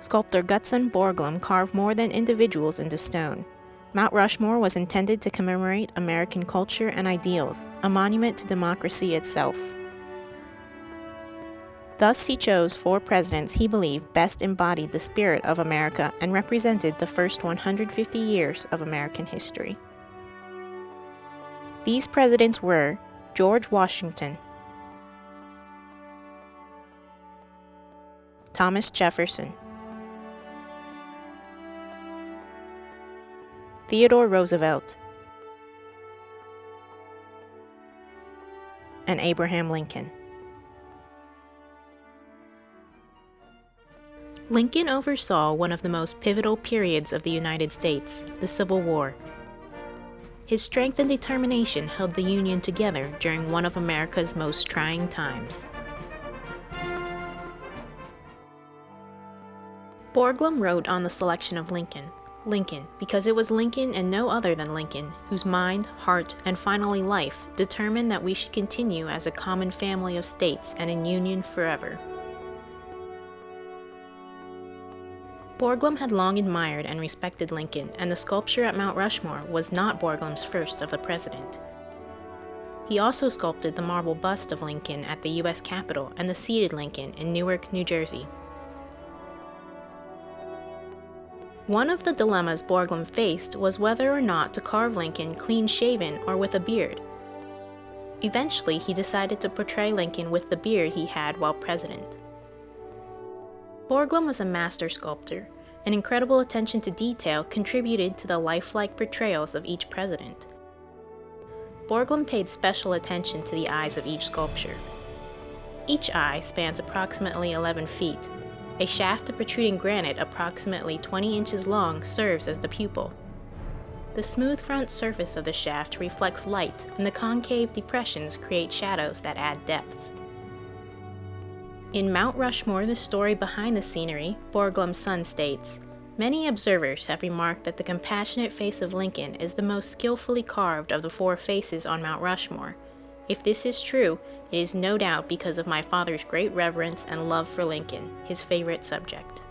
Sculptor Gutzon Borglum carved more than individuals into stone. Mount Rushmore was intended to commemorate American culture and ideals, a monument to democracy itself. Thus, he chose four presidents he believed best embodied the spirit of America and represented the first 150 years of American history. These presidents were George Washington, Thomas Jefferson, Theodore Roosevelt, and Abraham Lincoln. Lincoln oversaw one of the most pivotal periods of the United States, the Civil War. His strength and determination held the Union together during one of America's most trying times. Borglum wrote on the selection of Lincoln, Lincoln, because it was Lincoln and no other than Lincoln whose mind, heart, and finally life determined that we should continue as a common family of states and in union forever. Borglum had long admired and respected Lincoln, and the sculpture at Mount Rushmore was not Borglum's first of the president. He also sculpted the marble bust of Lincoln at the U.S. Capitol and the seated Lincoln in Newark, New Jersey. One of the dilemmas Borglum faced was whether or not to carve Lincoln clean-shaven or with a beard. Eventually, he decided to portray Lincoln with the beard he had while president. Borglum was a master sculptor. An incredible attention to detail contributed to the lifelike portrayals of each president. Borglum paid special attention to the eyes of each sculpture. Each eye spans approximately 11 feet. A shaft of protruding granite approximately 20 inches long serves as the pupil. The smooth front surface of the shaft reflects light, and the concave depressions create shadows that add depth. In Mount Rushmore, the story behind the scenery, Borglum's son states, Many observers have remarked that the compassionate face of Lincoln is the most skillfully carved of the four faces on Mount Rushmore. If this is true, it is no doubt because of my father's great reverence and love for Lincoln, his favorite subject.